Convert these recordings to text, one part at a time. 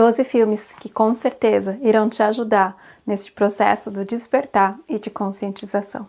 12 filmes que com certeza irão te ajudar neste processo do despertar e de conscientização.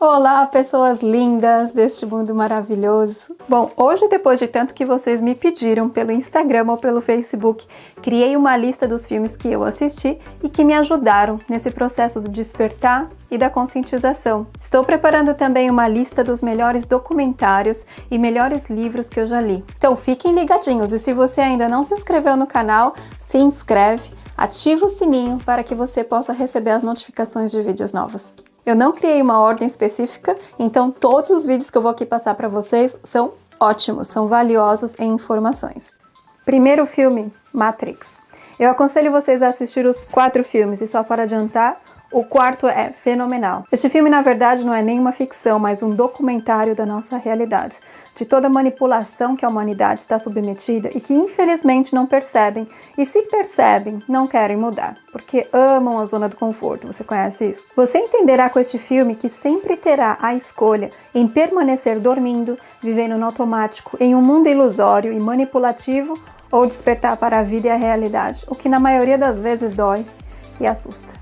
Olá, pessoas lindas deste mundo maravilhoso! Bom, hoje, depois de tanto que vocês me pediram pelo Instagram ou pelo Facebook, criei uma lista dos filmes que eu assisti e que me ajudaram nesse processo do despertar e da conscientização. Estou preparando também uma lista dos melhores documentários e melhores livros que eu já li. Então fiquem ligadinhos e se você ainda não se inscreveu no canal, se inscreve, ativa o sininho para que você possa receber as notificações de vídeos novos. Eu não criei uma ordem específica, então todos os vídeos que eu vou aqui passar para vocês são ótimos, são valiosos em informações. Primeiro filme, Matrix. Eu aconselho vocês a assistir os quatro filmes e só para adiantar, o quarto é fenomenal. Este filme, na verdade, não é nenhuma ficção, mas um documentário da nossa realidade, de toda manipulação que a humanidade está submetida e que infelizmente não percebem, e se percebem, não querem mudar, porque amam a zona do conforto. Você conhece isso? Você entenderá com este filme que sempre terá a escolha em permanecer dormindo, vivendo no automático, em um mundo ilusório e manipulativo, ou despertar para a vida e a realidade, o que na maioria das vezes dói e assusta.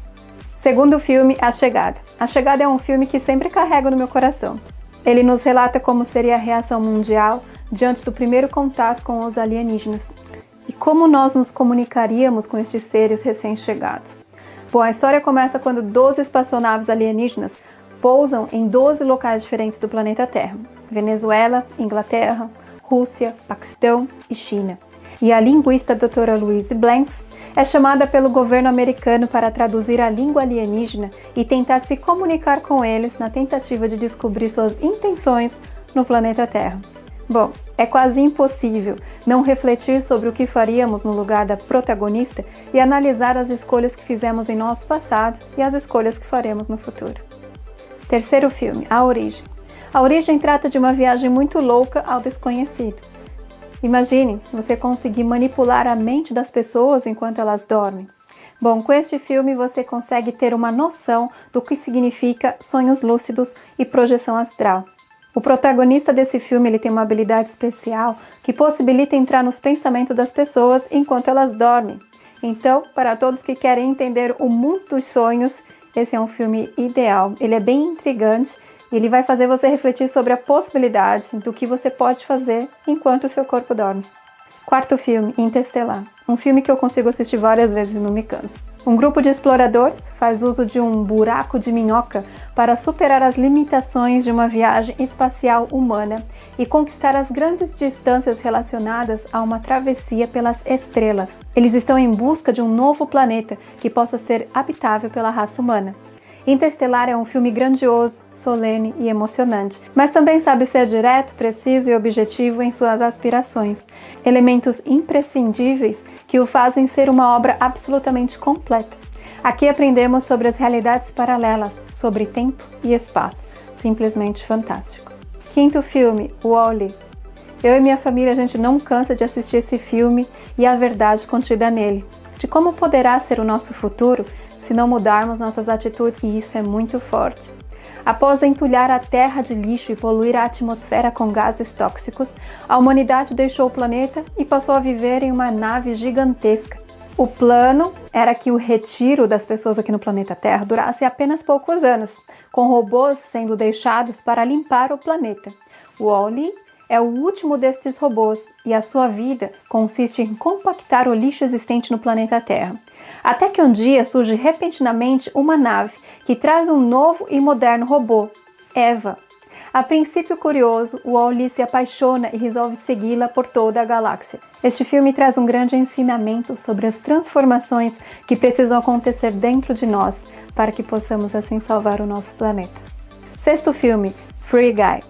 Segundo filme, A Chegada. A Chegada é um filme que sempre carrego no meu coração. Ele nos relata como seria a reação mundial diante do primeiro contato com os alienígenas e como nós nos comunicaríamos com estes seres recém-chegados. Bom, a história começa quando 12 espaçonaves alienígenas pousam em 12 locais diferentes do planeta Terra: Venezuela, Inglaterra, Rússia, Paquistão e China. E a linguista doutora Louise Blanks é chamada pelo governo americano para traduzir a língua alienígena e tentar se comunicar com eles na tentativa de descobrir suas intenções no planeta Terra. Bom, é quase impossível não refletir sobre o que faríamos no lugar da protagonista e analisar as escolhas que fizemos em nosso passado e as escolhas que faremos no futuro. Terceiro filme, A Origem. A Origem trata de uma viagem muito louca ao desconhecido. Imagine você conseguir manipular a mente das pessoas enquanto elas dormem. Bom, com este filme você consegue ter uma noção do que significa sonhos lúcidos e projeção astral. O protagonista desse filme ele tem uma habilidade especial que possibilita entrar nos pensamentos das pessoas enquanto elas dormem. Então, para todos que querem entender o mundo dos sonhos, esse é um filme ideal. Ele é bem intrigante ele vai fazer você refletir sobre a possibilidade do que você pode fazer enquanto o seu corpo dorme. Quarto filme, Interstellar. Um filme que eu consigo assistir várias vezes e não me canso. Um grupo de exploradores faz uso de um buraco de minhoca para superar as limitações de uma viagem espacial humana e conquistar as grandes distâncias relacionadas a uma travessia pelas estrelas. Eles estão em busca de um novo planeta que possa ser habitável pela raça humana. Interestelar é um filme grandioso, solene e emocionante, mas também sabe ser direto, preciso e objetivo em suas aspirações, elementos imprescindíveis que o fazem ser uma obra absolutamente completa. Aqui aprendemos sobre as realidades paralelas, sobre tempo e espaço. Simplesmente fantástico. Quinto filme, Wall-E. Eu e minha família, a gente não cansa de assistir esse filme e a verdade contida nele, de como poderá ser o nosso futuro se não mudarmos nossas atitudes, e isso é muito forte. Após entulhar a Terra de lixo e poluir a atmosfera com gases tóxicos, a humanidade deixou o planeta e passou a viver em uma nave gigantesca. O plano era que o retiro das pessoas aqui no planeta Terra durasse apenas poucos anos, com robôs sendo deixados para limpar o planeta. O Wall-E é o último destes robôs e a sua vida consiste em compactar o lixo existente no planeta Terra. Até que um dia surge repentinamente uma nave que traz um novo e moderno robô, Eva. A princípio curioso, Wally se apaixona e resolve segui-la por toda a galáxia. Este filme traz um grande ensinamento sobre as transformações que precisam acontecer dentro de nós para que possamos assim salvar o nosso planeta. Sexto filme, Free Guy.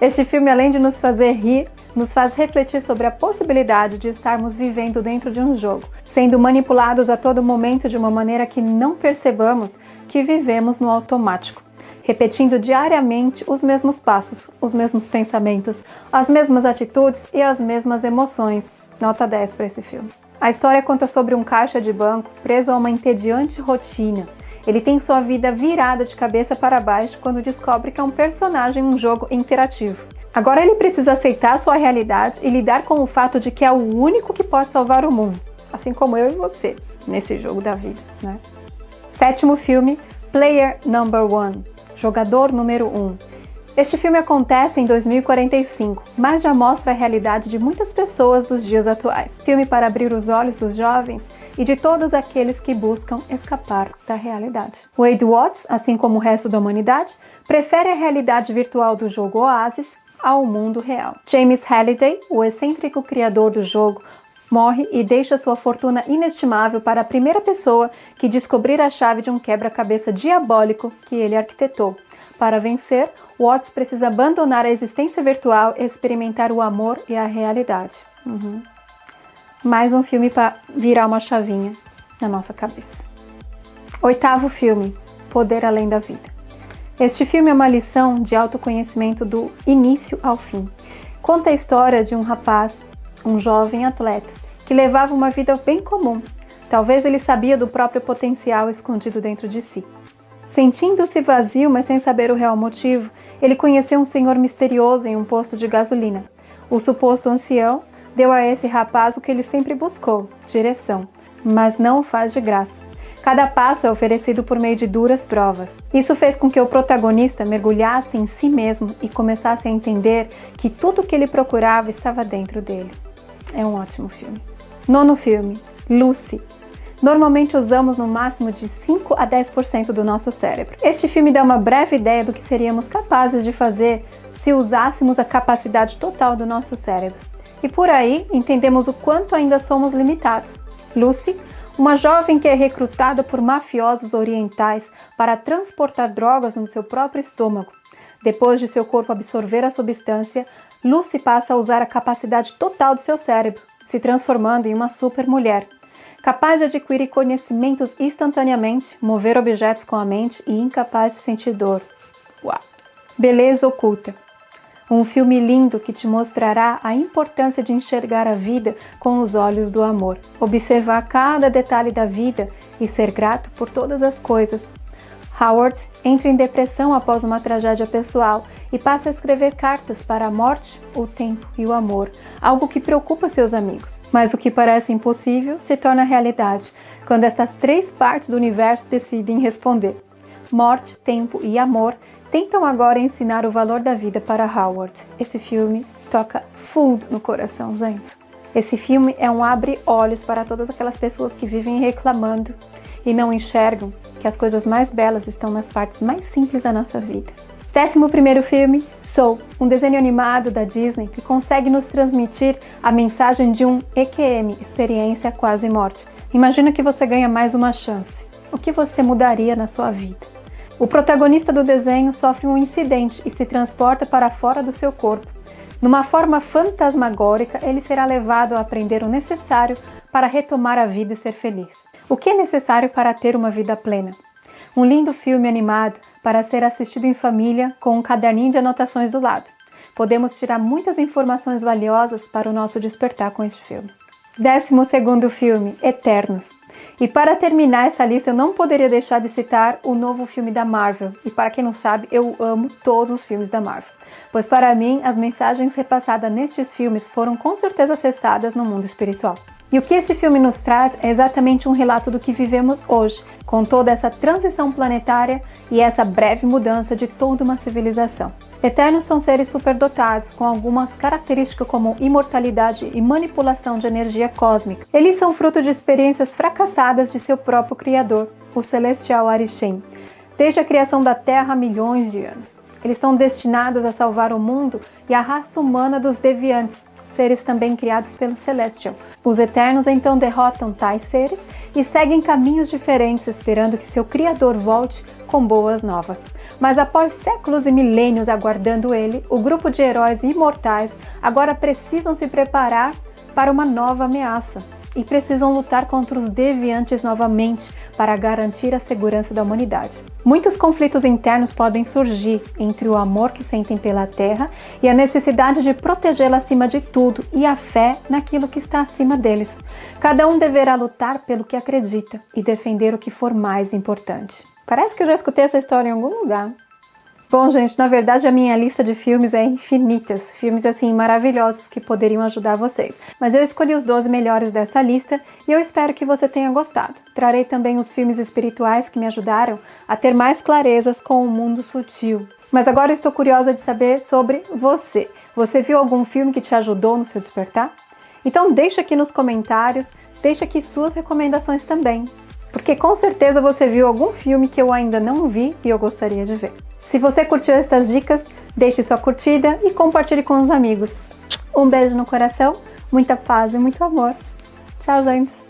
Este filme, além de nos fazer rir, nos faz refletir sobre a possibilidade de estarmos vivendo dentro de um jogo, sendo manipulados a todo momento de uma maneira que não percebamos que vivemos no automático. repetindo diariamente os mesmos passos, os mesmos pensamentos, as mesmas atitudes e as mesmas emoções. Nota 10 para esse filme. A história conta sobre um caixa de banco preso a uma entediante rotina. Ele tem sua vida virada de cabeça para baixo quando descobre que é um personagem em um jogo interativo. Agora ele precisa aceitar sua realidade e lidar com o fato de que é o único que pode salvar o mundo, assim como eu e você, nesse jogo da vida, né? Sétimo filme, Player Number One, Jogador Número 1. Um. Este filme acontece em 2045, mas já mostra a realidade de muitas pessoas dos dias atuais. Filme para abrir os olhos dos jovens e de todos aqueles que buscam escapar da realidade. Wade Watts, assim como o resto da humanidade, prefere a realidade virtual do jogo Oasis ao mundo real. James Halliday, o excêntrico criador do jogo, morre e deixa sua fortuna inestimável para a primeira pessoa que descobrir a chave de um quebra-cabeça diabólico que ele arquitetou. Para vencer, Watts precisa abandonar a existência virtual e experimentar o amor e a realidade. Uhum. Mais um filme para virar uma chavinha na nossa cabeça. Oitavo filme, Poder Além da Vida. Este filme é uma lição de autoconhecimento do início ao fim. Conta a história de um rapaz, um jovem atleta, que levava uma vida bem comum. Talvez ele sabia do próprio potencial escondido dentro de si. Sentindo-se vazio, mas sem saber o real motivo, ele conheceu um senhor misterioso em um posto de gasolina. O suposto ancião deu a esse rapaz o que ele sempre buscou: direção, mas não o faz de graça. Cada passo é oferecido por meio de duras provas. Isso fez com que o protagonista mergulhasse em si mesmo e começasse a entender que tudo o que ele procurava estava dentro dele. É um ótimo filme. Nono filme, Lucy. Normalmente usamos no máximo de 5 a 10% do nosso cérebro. Este filme dá uma breve ideia do que seríamos capazes de fazer se usássemos a capacidade total do nosso cérebro. E por aí entendemos o quanto ainda somos limitados. Lucy uma jovem que é recrutada por mafiosos orientais para transportar drogas no seu próprio estômago. Depois de seu corpo absorver a substância, Lucy passa a usar a capacidade total do seu cérebro, se transformando em uma super mulher, capaz de adquirir conhecimentos instantaneamente, mover objetos com a mente e incapaz de sentir dor. Uau! Beleza oculta. Um filme lindo que te mostrará a importância de enxergar a vida com os olhos do amor, observar cada detalhe da vida e ser grato por todas as coisas. Howard entra em depressão após uma tragédia pessoal e passa a escrever cartas para a morte, o tempo e o amor, algo que preocupa seus amigos. Mas o que parece impossível se torna realidade quando essas três partes do universo decidem responder. Morte, tempo e amor tentam agora ensinar o valor da vida para Howard. Esse filme toca fundo no coração, gente. Esse filme é um abre-olhos para todas aquelas pessoas que vivem reclamando e não enxergam que as coisas mais belas estão nas partes mais simples da nossa vida. Décimo primeiro filme, Soul, um desenho animado da Disney que consegue nos transmitir a mensagem de um EQM, experiência quase morte. Imagina que você ganha mais uma chance. O que você mudaria na sua vida? O protagonista do desenho sofre um incidente e se transporta para fora do seu corpo. Numa forma fantasmagórica, ele será levado a aprender o necessário para retomar a vida e ser feliz. O que é necessário para ter uma vida plena? Um lindo filme animado para ser assistido em família com um caderninho de anotações do lado. Podemos tirar muitas informações valiosas para o nosso despertar com este filme. Décimo segundo filme, Eternos. E para terminar essa lista, eu não poderia deixar de citar o novo filme da Marvel. E para quem não sabe, eu amo todos os filmes da Marvel. Pois para mim, as mensagens repassadas nestes filmes foram com certeza acessadas no mundo espiritual. E o que este filme nos traz é exatamente um relato do que vivemos hoje, com toda essa transição planetária e essa breve mudança de toda uma civilização. Eternos são seres superdotados, com algumas características como imortalidade e manipulação de energia cósmica. Eles são fruto de experiências fracassadas de seu próprio Criador, o Celestial Arishem, desde a criação da Terra há milhões de anos. Eles estão destinados a salvar o mundo e a raça humana dos deviantes, seres também criados pelo Celestial. Os Eternos então derrotam tais seres e seguem caminhos diferentes, esperando que seu Criador volte com boas novas. Mas após séculos e milênios aguardando ele, o grupo de heróis imortais agora precisam se preparar para uma nova ameaça. E precisam lutar contra os deviantes novamente para garantir a segurança da humanidade. Muitos conflitos internos podem surgir entre o amor que sentem pela Terra e a necessidade de protegê-la acima de tudo e a fé naquilo que está acima deles. Cada um deverá lutar pelo que acredita e defender o que for mais importante. Parece que eu já escutei essa história em algum lugar. Bom, gente, na verdade a minha lista de filmes é infinitas, filmes assim maravilhosos que poderiam ajudar vocês. Mas eu escolhi os 12 melhores dessa lista e eu espero que você tenha gostado. Trarei também os filmes espirituais que me ajudaram a ter mais clarezas com o mundo sutil. Mas agora eu estou curiosa de saber sobre você. Você viu algum filme que te ajudou no seu despertar? Então deixa aqui nos comentários, deixa aqui suas recomendações também. Porque com certeza você viu algum filme que eu ainda não vi e eu gostaria de ver. Se você curtiu estas dicas, deixe sua curtida e compartilhe com os amigos. Um beijo no coração, muita paz e muito amor. Tchau, gente!